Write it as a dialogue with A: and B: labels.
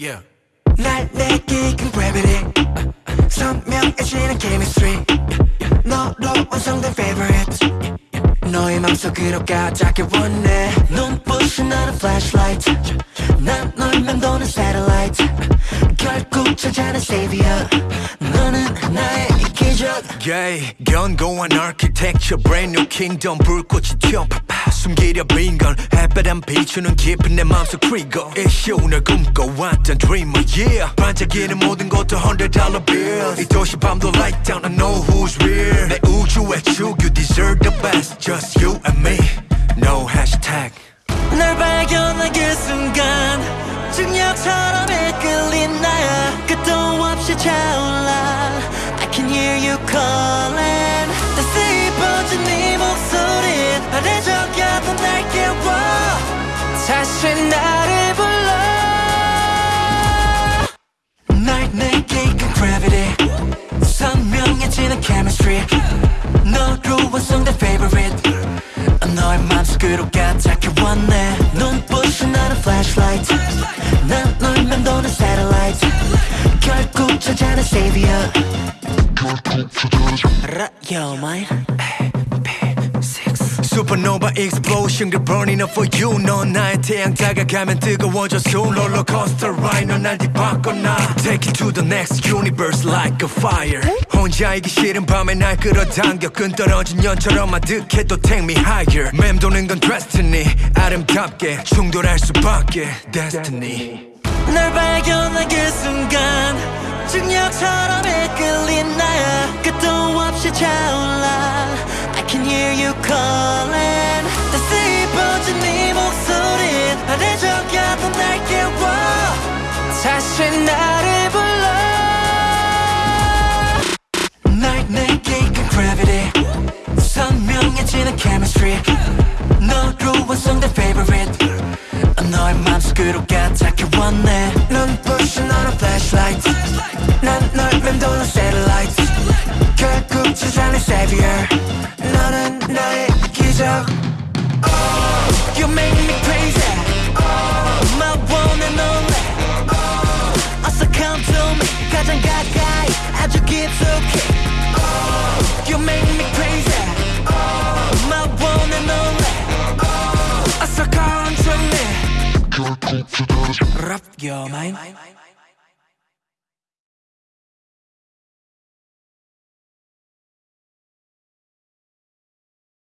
A: Yeah.
B: 날 내게 이끈 gravity 선명해지는 chemistry 너로 완성된 favorite 너의 맘속으로 가닿길 원해 눈부신 나는 flashlight 난널 맴도는 satellite 결국 찾아낸 savior 너는 나의 이 기적
A: Yeah, 견고한 architecture, brand new kingdom 불꽃이 튀어 파파 숨기려 빈건 햇볕안 비추는 깊은 내 맘속 trigger 이슈 널 꿈꿔왔던 dreamer, yeah 반짝이는 모든 것도 hundred dollar bills 이 도시 밤도 light down, I know who's real 내 우주의 축, you deserve the best Just you and me, no hashtag
B: 널 발견한 그 순간 중력처럼 이끌린 나야 끝도 없이 차올라 I can hear you calling 너의 맘속으로 가닿게 원해 눈부신 나는 flashlight 난널 맴도는 satellite 결국 찾아낸 savior Right, Yo, mine Six
A: Supernova explosion, girl burning up for you 넌 나의 태양 다가가면 뜨거워져 soon 롤러코스터 ride 넌날 뒤바꿔놔 Take it to the next universe like a fire 혼자이기 싫은 밤에 날 끌어당겨. 끈 떨어진 연처럼 아득해도 take me higher. 맴도는 건 destiny. 아름답게 충돌할 수밖에 destiny.
B: 널 발견한 그 순간 중력처럼 이끌린 나야. 끝도 없이 차올라. I can hear you calling. 따스히 번진 네 목소리 나를 적여도 날 깨워. 다시 나를 너의 맘속으로 가닿게 원해 눈부신 너는 flashlight 난널 맴도는 satellite 결국 찾아낸 savior 너는 나의 기적 oh, You make me crazy oh, My one and only oh, 어서 come to me 가장 가까이 아주 깊숙이 Rap your mind